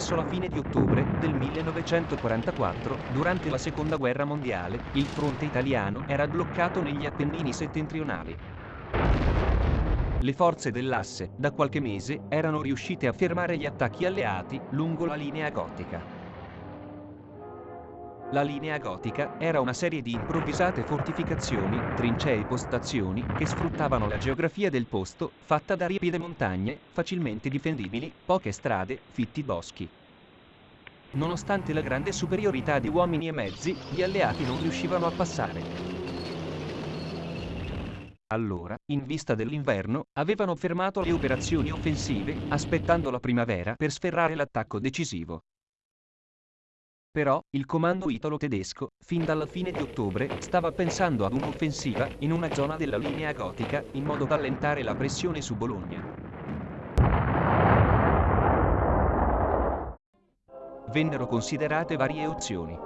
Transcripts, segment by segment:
Verso la fine di ottobre del 1944, durante la seconda guerra mondiale, il fronte italiano era bloccato negli Appennini settentrionali. Le forze dell'asse, da qualche mese, erano riuscite a fermare gli attacchi alleati lungo la linea gotica. La linea gotica era una serie di improvvisate fortificazioni, trincee e postazioni che sfruttavano la geografia del posto, fatta da ripide montagne, facilmente difendibili, poche strade, fitti boschi. Nonostante la grande superiorità di uomini e mezzi, gli alleati non riuscivano a passare. Allora, in vista dell'inverno, avevano fermato le operazioni offensive, aspettando la primavera per sferrare l'attacco decisivo. Però, il comando italo-tedesco, fin dalla fine di ottobre, stava pensando ad un'offensiva in una zona della linea gotica, in modo da allentare la pressione su Bologna. Vennero considerate varie opzioni.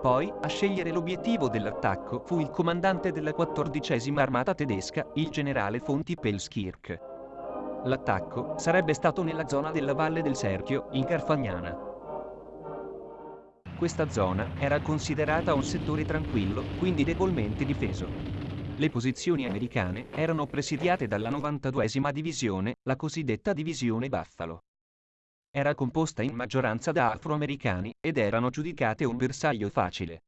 Poi, a scegliere l'obiettivo dell'attacco fu il comandante della quattordicesima armata tedesca, il generale Fonti Pelskirk. L'attacco sarebbe stato nella zona della Valle del Serchio, in Carfagnana. Questa zona era considerata un settore tranquillo, quindi debolmente difeso. Le posizioni americane erano presidiate dalla 92esima divisione, la cosiddetta divisione Buffalo. Era composta in maggioranza da afroamericani ed erano giudicate un bersaglio facile.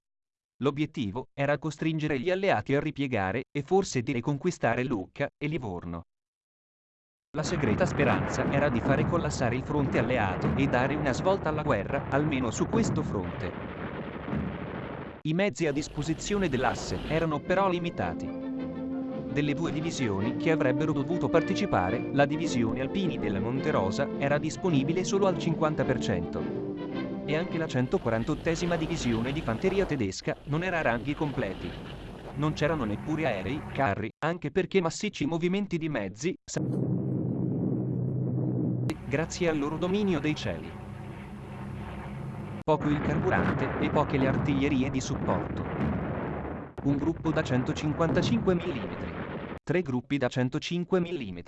L'obiettivo era costringere gli alleati a ripiegare e forse di riconquistare Lucca e Livorno. La segreta speranza era di fare collassare il fronte alleato e dare una svolta alla guerra, almeno su questo fronte. I mezzi a disposizione dell'asse erano però limitati. Delle due divisioni che avrebbero dovuto partecipare, la divisione Alpini della Monterosa era disponibile solo al 50%. E anche la 148esima divisione di fanteria tedesca non era a ranghi completi. Non c'erano neppure aerei, carri, anche perché massicci movimenti di mezzi grazie al loro dominio dei cieli. Poco il carburante e poche le artiglierie di supporto. Un gruppo da 155 mm. Tre gruppi da 105 mm.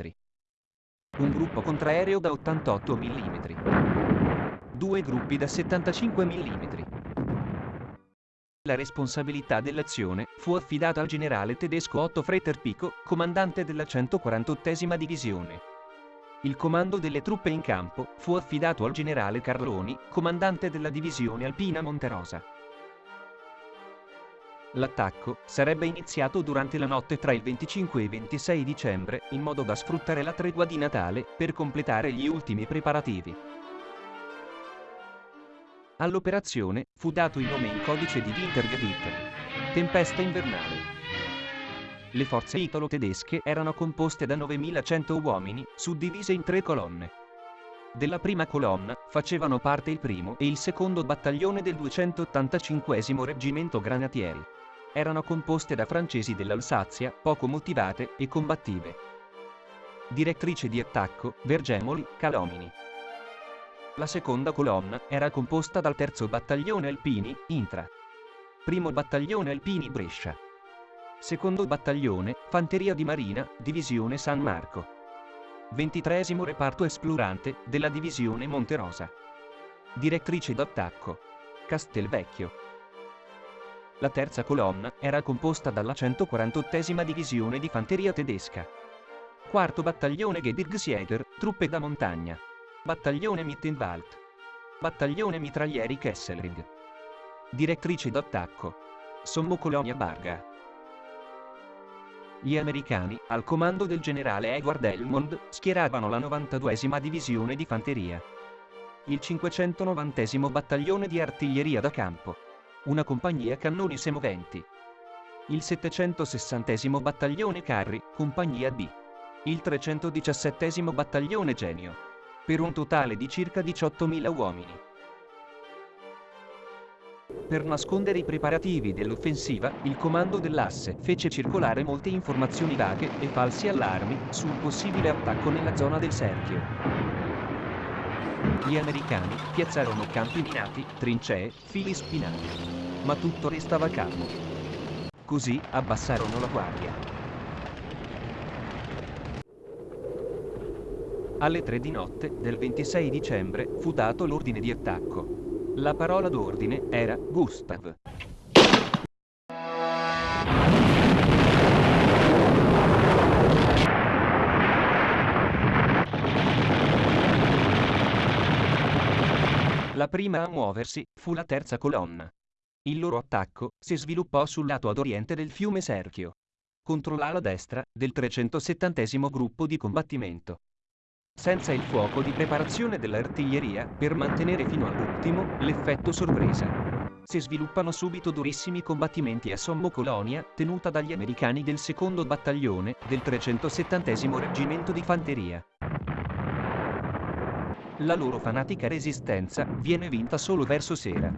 Un gruppo contraereo da 88 mm. Due gruppi da 75 mm. La responsabilità dell'azione fu affidata al generale tedesco Otto Fretter Pico, comandante della 148esima divisione. Il comando delle truppe in campo fu affidato al generale Carloni, comandante della divisione alpina Monterosa. L'attacco sarebbe iniziato durante la notte tra il 25 e il 26 dicembre, in modo da sfruttare la tregua di Natale per completare gli ultimi preparativi. All'operazione fu dato il nome in codice di Wintergebiet, tempesta invernale. Le forze italo-tedesche erano composte da 9.100 uomini, suddivise in tre colonne. Della prima colonna facevano parte il primo e il secondo battaglione del 285 Reggimento Granatieri. Erano composte da francesi dell'Alsazia, poco motivate e combattive. Direttrice di attacco, Vergemoli, Calomini. La seconda colonna era composta dal terzo battaglione Alpini, Intra. Primo battaglione Alpini Brescia. Secondo battaglione, Fanteria di Marina, Divisione San Marco. 23 reparto esplorante, della Divisione Monterosa. Direttrice d'attacco. Castelvecchio. La terza colonna era composta dalla 148esima Divisione di Fanteria tedesca. Quarto battaglione Gebirgsjäger, truppe da montagna. Battaglione Mittenwald. Battaglione mitraglieri Kesselring. Direttrice d'attacco. Sommo Colonia Barga. Gli americani, al comando del generale Edward Elmond, schieravano la 92esima divisione di fanteria. Il 590 battaglione di artiglieria da campo. Una compagnia cannoni semoventi. Il 760 battaglione carri, compagnia B. Il 317 battaglione genio. Per un totale di circa 18.000 uomini. Per nascondere i preparativi dell'offensiva, il comando dell'asse fece circolare molte informazioni vaghe e falsi allarmi sul possibile attacco nella zona del Serchio. Gli americani piazzarono campi minati, trincee, fili spinati. Ma tutto restava calmo. Così abbassarono la guardia. Alle 3 di notte del 26 dicembre fu dato l'ordine di attacco. La parola d'ordine era Gustav. La prima a muoversi fu la terza colonna. Il loro attacco si sviluppò sul lato ad oriente del fiume Serchio, contro l'ala destra del 370 gruppo di combattimento. Senza il fuoco di preparazione dell'artiglieria per mantenere fino all'ultimo l'effetto sorpresa. Si sviluppano subito durissimi combattimenti a Sommo Colonia, tenuta dagli americani del secondo battaglione del 370 reggimento di fanteria. La loro fanatica resistenza viene vinta solo verso sera.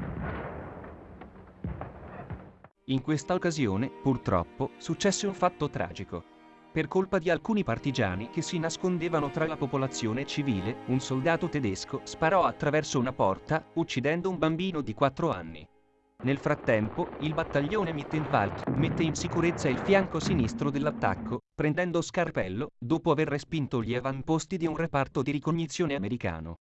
In questa occasione, purtroppo, successe un fatto tragico. Per colpa di alcuni partigiani che si nascondevano tra la popolazione civile, un soldato tedesco sparò attraverso una porta, uccidendo un bambino di 4 anni. Nel frattempo, il battaglione Mittenwald mette in sicurezza il fianco sinistro dell'attacco, prendendo Scarpello, dopo aver respinto gli avamposti di un reparto di ricognizione americano.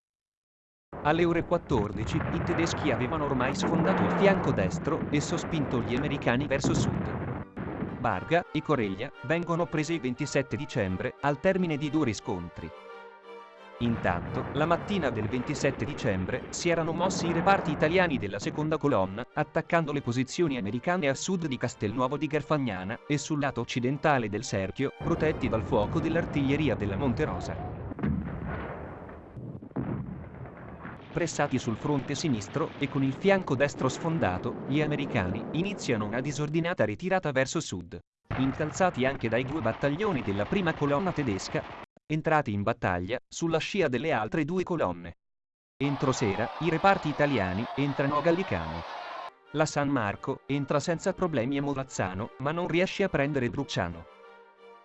Alle ore 14 i tedeschi avevano ormai sfondato il fianco destro e sospinto gli americani verso sud. Barga e Coreglia vengono prese il 27 dicembre al termine di due riscontri. Intanto, la mattina del 27 dicembre si erano mossi i reparti italiani della seconda colonna, attaccando le posizioni americane a sud di Castelnuovo di Garfagnana e sul lato occidentale del cerchio, protetti dal fuoco dell'artiglieria della Monte Rosa. pressati sul fronte sinistro e con il fianco destro sfondato, gli americani iniziano una disordinata ritirata verso sud. Incalzati anche dai due battaglioni della prima colonna tedesca, entrati in battaglia sulla scia delle altre due colonne. Entro sera, i reparti italiani entrano a Gallicano. La San Marco entra senza problemi a Morazzano, ma non riesce a prendere Bruciano.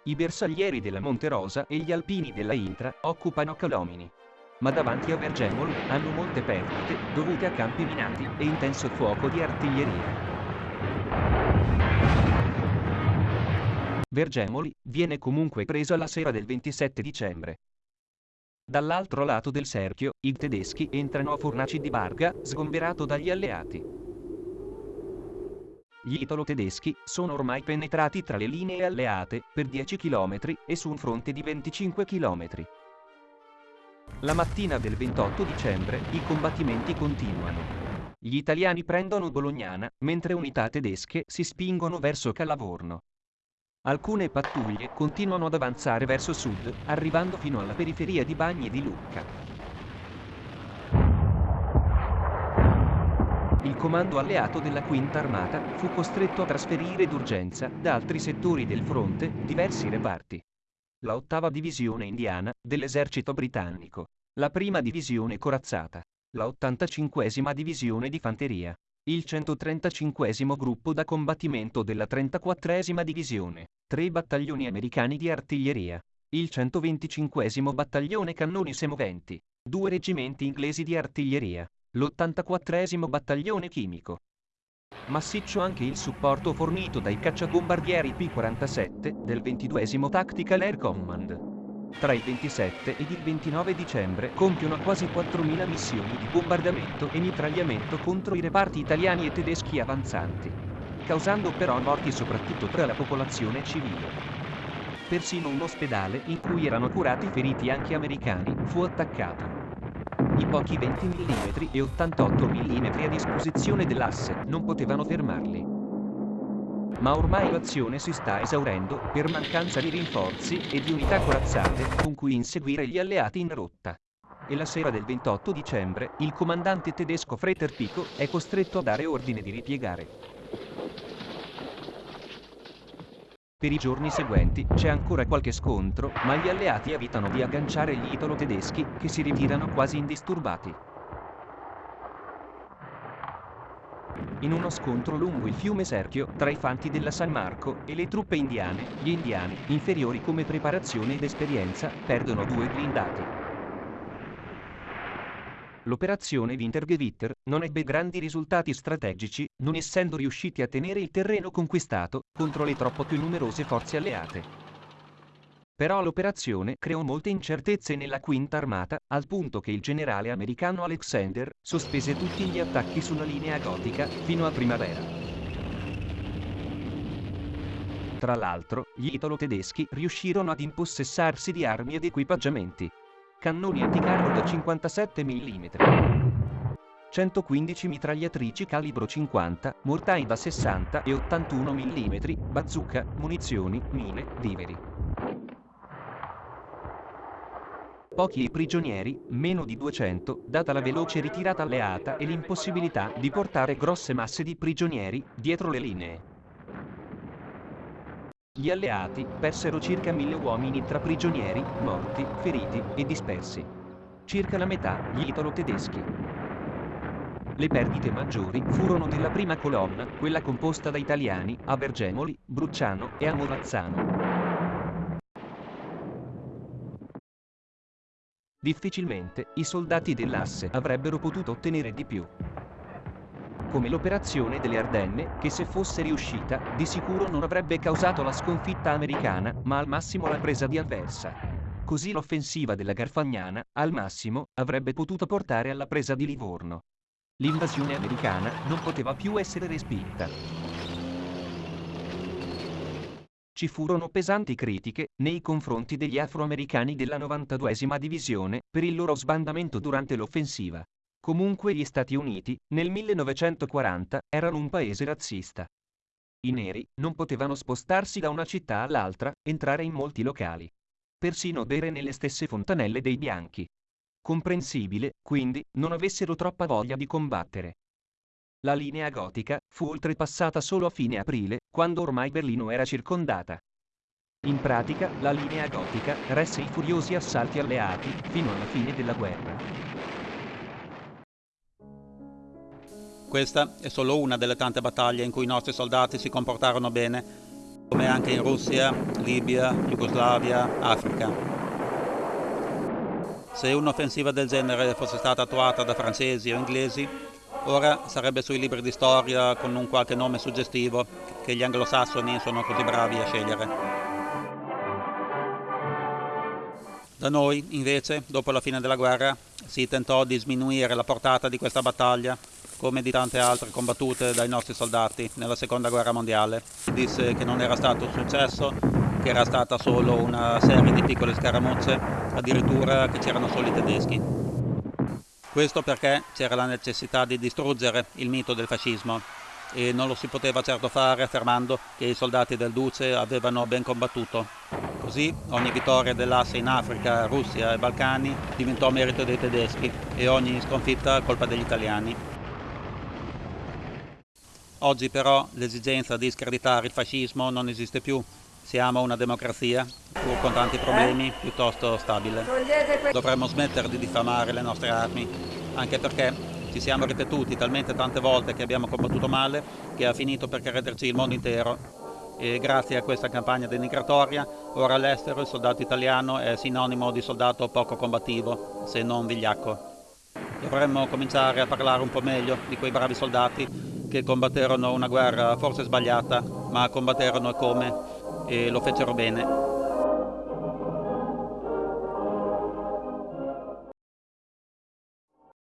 I bersaglieri della Monte Rosa e gli alpini della Intra occupano Calomini ma davanti a Vergemolo hanno molte perdite dovute a campi minati e intenso fuoco di artiglieria. Vergemoli viene comunque preso la sera del 27 dicembre. Dall'altro lato del cerchio, i tedeschi entrano a Fornaci di Barga, sgomberato dagli alleati. Gli italo-tedeschi sono ormai penetrati tra le linee alleate per 10 km e su un fronte di 25 km. La mattina del 28 dicembre i combattimenti continuano. Gli italiani prendono Bolognana, mentre unità tedesche si spingono verso Calavorno. Alcune pattuglie continuano ad avanzare verso sud, arrivando fino alla periferia di Bagni di Lucca. Il comando alleato della Quinta Armata fu costretto a trasferire d'urgenza da altri settori del fronte diversi reparti. La ottava divisione indiana dell'esercito britannico, la prima divisione corazzata, la 85esima divisione di fanteria, il 135 gruppo da combattimento della 34esima divisione, tre battaglioni americani di artiglieria, il 125 battaglione cannoni semoventi, due reggimenti inglesi di artiglieria, l'84 battaglione chimico, Massiccio anche il supporto fornito dai cacciabombardieri P-47 del 22 Tactical Air Command. Tra il 27 ed il 29 dicembre compiono quasi 4.000 missioni di bombardamento e mitragliamento contro i reparti italiani e tedeschi avanzanti, causando però morti soprattutto tra la popolazione civile. Persino un ospedale in cui erano curati feriti anche americani fu attaccato. I pochi 20 mm e 88 mm a disposizione dell'asse non potevano fermarli. Ma ormai l'azione si sta esaurendo per mancanza di rinforzi e di unità corazzate con cui inseguire gli alleati in rotta. E la sera del 28 dicembre il comandante tedesco Freter Pico è costretto a dare ordine di ripiegare. Per i giorni seguenti c'è ancora qualche scontro, ma gli alleati evitano di agganciare gli italo-tedeschi, che si ritirano quasi indisturbati. In uno scontro lungo il fiume Serchio, tra i fanti della San Marco e le truppe indiane, gli indiani, inferiori come preparazione ed esperienza, perdono due blindati. L'operazione Wintergewitter non ebbe grandi risultati strategici, non essendo riusciti a tenere il terreno conquistato contro le troppo più numerose forze alleate. Però l'operazione creò molte incertezze nella Quinta Armata, al punto che il generale americano Alexander sospese tutti gli attacchi sulla linea gotica fino a primavera. Tra l'altro, gli italo-tedeschi riuscirono ad impossessarsi di armi ed equipaggiamenti. Cannoni anticarro da 57 mm. 115 mitragliatrici calibro 50, mortai da 60 e 81 mm, bazooka, munizioni, mine, viveri. Pochi i prigionieri, meno di 200, data la veloce ritirata alleata e l'impossibilità di portare grosse masse di prigionieri dietro le linee. Gli alleati persero circa mille uomini tra prigionieri, morti, feriti e dispersi. Circa la metà gli italo-tedeschi. Le perdite maggiori furono della prima colonna, quella composta da italiani, a Vergemoli, Bruciano e a Morazzano. Difficilmente i soldati dell'asse avrebbero potuto ottenere di più. Come l'operazione delle Ardenne, che se fosse riuscita, di sicuro non avrebbe causato la sconfitta americana, ma al massimo la presa di Anversa. Così l'offensiva della Garfagnana, al massimo, avrebbe potuto portare alla presa di Livorno. L'invasione americana non poteva più essere respinta ci furono pesanti critiche nei confronti degli afroamericani della 92esima divisione per il loro sbandamento durante l'offensiva. Comunque gli Stati Uniti, nel 1940, erano un paese razzista. I neri non potevano spostarsi da una città all'altra, entrare in molti locali. Persino bere nelle stesse fontanelle dei bianchi. Comprensibile, quindi, non avessero troppa voglia di combattere. La linea gotica fu oltrepassata solo a fine aprile, quando ormai Berlino era circondata. In pratica, la linea gotica resse i furiosi assalti alleati fino alla fine della guerra. Questa è solo una delle tante battaglie in cui i nostri soldati si comportarono bene, come anche in Russia, Libia, Jugoslavia, Africa. Se un'offensiva del genere fosse stata attuata da francesi o inglesi, Ora sarebbe sui libri di storia con un qualche nome suggestivo che gli anglosassoni sono così bravi a scegliere. Da noi, invece, dopo la fine della guerra, si tentò di sminuire la portata di questa battaglia, come di tante altre combattute dai nostri soldati nella seconda guerra mondiale. Si disse che non era stato un successo, che era stata solo una serie di piccole scaramucce, addirittura che c'erano solo i tedeschi. Questo perché c'era la necessità di distruggere il mito del fascismo e non lo si poteva certo fare affermando che i soldati del Duce avevano ben combattuto. Così ogni vittoria dell'asse in Africa, Russia e Balcani diventò merito dei tedeschi e ogni sconfitta colpa degli italiani. Oggi però l'esigenza di screditare il fascismo non esiste più siamo una democrazia, pur con tanti problemi, piuttosto stabile. Dovremmo smettere di diffamare le nostre armi, anche perché ci siamo ripetuti talmente tante volte che abbiamo combattuto male che ha finito per crederci il mondo intero. E grazie a questa campagna denigratoria, ora all'estero il soldato italiano è sinonimo di soldato poco combattivo, se non vigliacco. Dovremmo cominciare a parlare un po' meglio di quei bravi soldati che combatterono una guerra forse sbagliata, ma combatterono come e lo fecero bene.